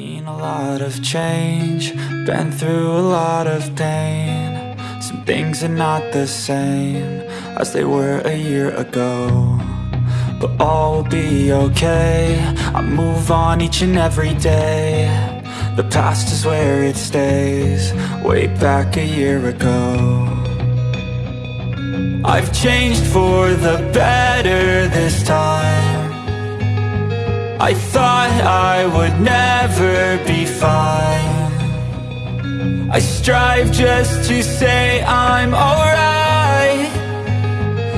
lot of change, been through a lot of pain. Some things are not the same as they were a year ago. But all will be okay. I move on each and every day. The past is where it stays, way back a year ago. I've changed for the better this time. I thought I would never be fine. I strive just to say I'm alright.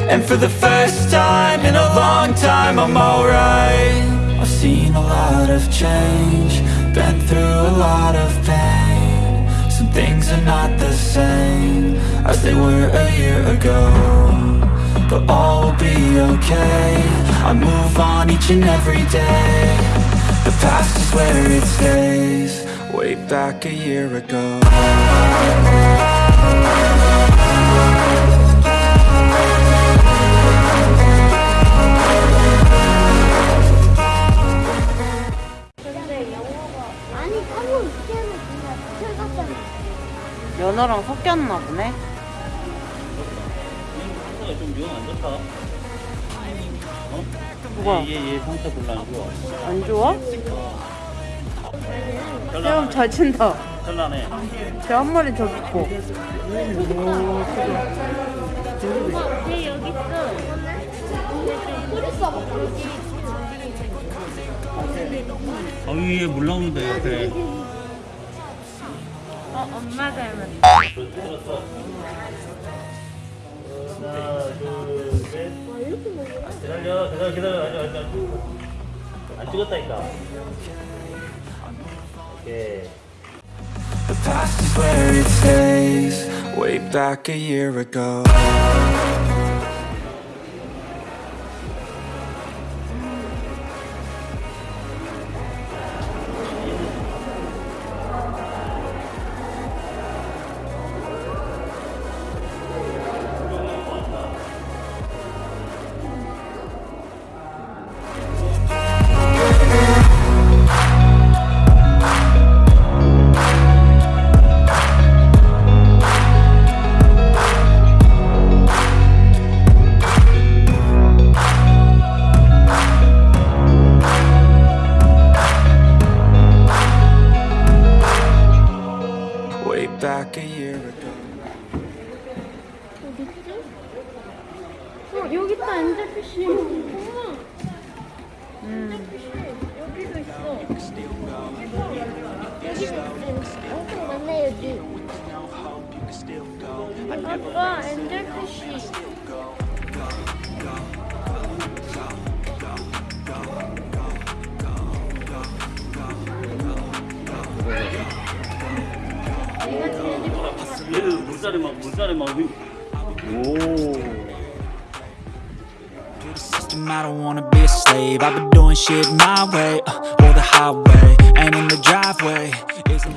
And for the first time in a long time, I'm alright. I've seen a lot of change, been through a lot of pain. Some things are not the same as they were a year ago. But all will be okay. I move on each and every day. The past is where it stays, way back a year ago. 연어랑 섞였나 보네. 좀영안 좋다. 어? 뭐가? 얘, 얘, 얘 상태 별로 안 좋아. 안 좋아? 세움 잘 친다. 별나네. 쟤한 마리 저기 있고. 쟤 여기 있어. 써봐. 아, 위에 물 나오는데, 옆에. 어 엄마 닮았다. 기다려, 기다려, 기다려. 아직, 아직, 아직. 안 찍었다니까. 오케이. The past is where it stays, way back a year ago. Way back a year ago. 어디 있지? 어 여기 있다 엔젤피쉬. 엄마. 엔젤피쉬 여기도 있어. 여기도 있어. 엄청 많네 여기. 아빠 엔젤피쉬. 물살이 막, 물살이 막. 위- 오. To the system, I don't wanna be a slave. I've been doing shit my way, uh, or the highway. And in the driveway is a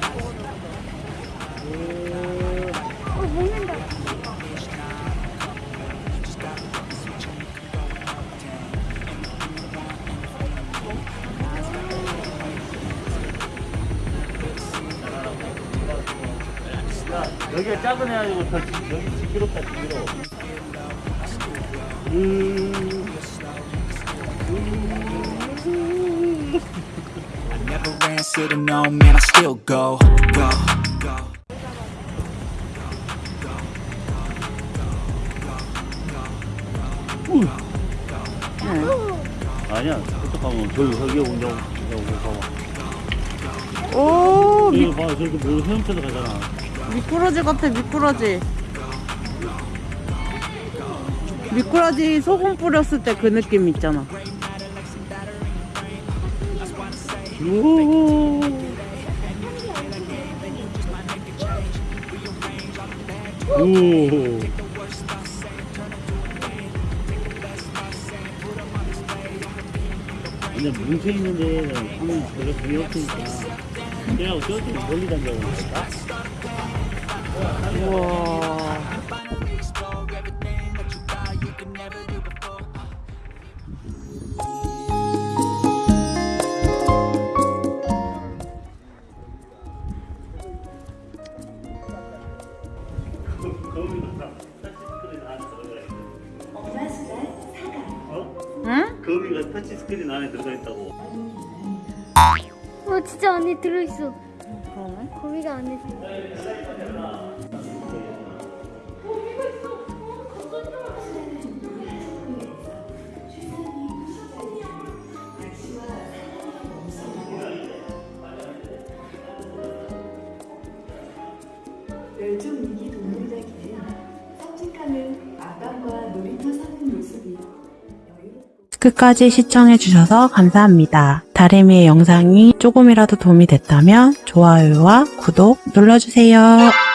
여기가 작은 애가지고 더, 여기 지기롭다, 지기로. 음. never ran, said no, man, I still go, go, go. 아니야, 그쪽 가면 저기, 저기 운영, 여기 봐봐. 오, 미, 여기 봐, 저기 뭐 헤엄쳐서 가잖아. 미꾸라지 같아, 미꾸라지. 미꾸라지 소금 뿌렸을 때 그 느낌 있잖아. 오. 오. 근데 뭉쳐 있는 데는 하면 별로 재미 없으니까 그냥 저쪽에 멀리 던져보는 거다. 우와 거미가 터치스크린 안에 들어가 있다고. 어 진짜 안에 들어있어. 그러면? 거미가 안에 들어있어. 끝까지 시청해주셔서 감사합니다. 다리미의 영상이 조금이라도 도움이 됐다면 좋아요와 구독 눌러주세요.